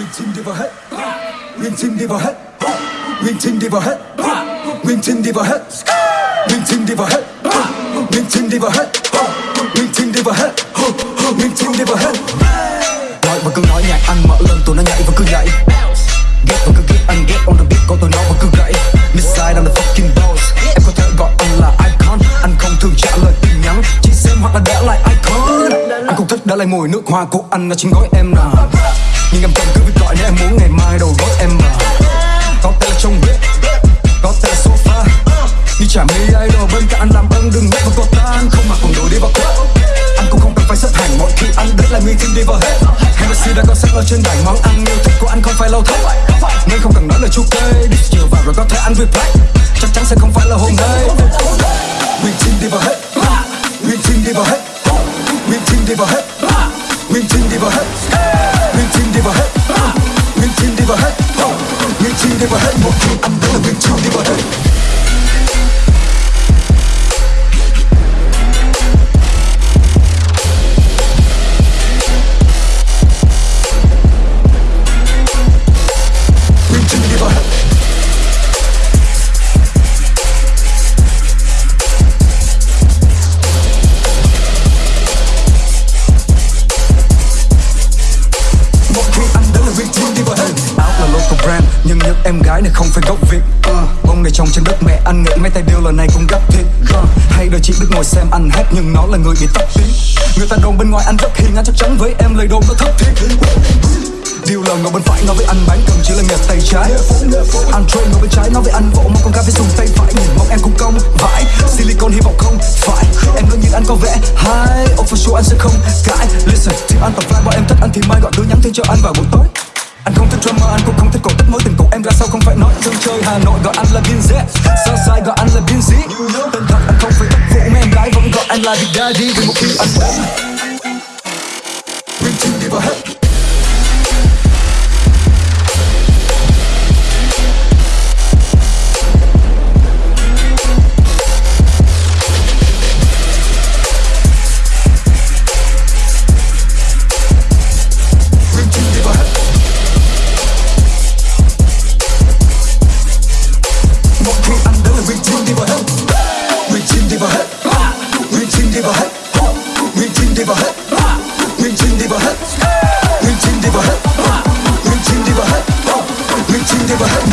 Nguyên đi vào hết. Nguyên đi vào hết. Nguyên đi vào hết. Nguyên đi vào hết. Nguyên đi vào hết. Nguyên đi vào hết. Nguyên đi vào hết. Nguyên đi vào hết. Nói và cứ nói nhạc anh mở lên tụi nó nhảy và cứ nhảy. Ghét và cứ ghét anh, ghét on the beat của tụi nó và cứ gãy. Missile I'm the fucking boss Em có thể gọi anh là icon. Anh không thường trả lời tin nhắn. Chỉ xem hoặc là để lại icon. Anh không thích để lại mùi nước hoa của anh. Ở trên gói em nào. Nhưng em không cứ việc gọi nếu em muốn ngày mai đầu gót em mà Có tay trong bếp, Có tay sofa. Như chả mi idol bên cạnh anh làm ơn đừng nhắc vào cô ta Anh không mặc quần đùi đi vào club. Anh cũng không cần phải xếp hàng mỗi khi anh đến là nguyên team đi vào hết. Hennessy đã có sẵn ở trên bảng món ăn yêu thích của anh không phải lâu thấp Nên không cần nói lời chúc kê Đi chiều vào rồi có thể anh replay Chắc chắn sẽ không phải là hôm nay. Nguyên Team đi vào hết. Nguyên Team đi vào hết. Nguyên Team đi vào hết. Mümkün değil bu hep Mümkün değil bu hep Mümkün değil bu hep Mümkün değil bu hep Mümkün değil bu hep em gái này không phải gốc Việt uh, Bông này trồng trên đất mẹ anh nghĩ mấy tay điêu lần này cũng gấp thiệt uh, Hay đời chị biết ngồi xem anh hát Nhưng nó là người bị tóc tí, Người ta đồn bên ngoài anh rất hiền Anh chắc chắn với em lời đồn nó thất thiệt. Điều là ngồi bên phải nói với anh bán cần chỉ là nghề tay trái. Anh trôi ngồi bên trái nói với anh vỗ mà con gái phải dùng tay phải. Nhìn mong em cũng công vãi Silicon hy vọng không phải. Em luôn nhìn anh có vẻ hay Oh for sure anh sẽ không cãi. Listen, team anh tập fly bọn em thích anh thì mai gọi đứa nhắn tin cho anh vào buổi tối anh không thích drama, anh cũng không thích cổ tích mối tình của em ra sao không phải nói dân chơi Hà Nội gọi anh là Bin Z sai gọi anh là Bin Z Tên thật anh không phải tất vụ mà em gái vẫn gọi anh là Big Daddy. Vì một khi anh đến diva hut Ring chin diva hut Ring chin diva hut Ring chin diva hut Ring chin diva hut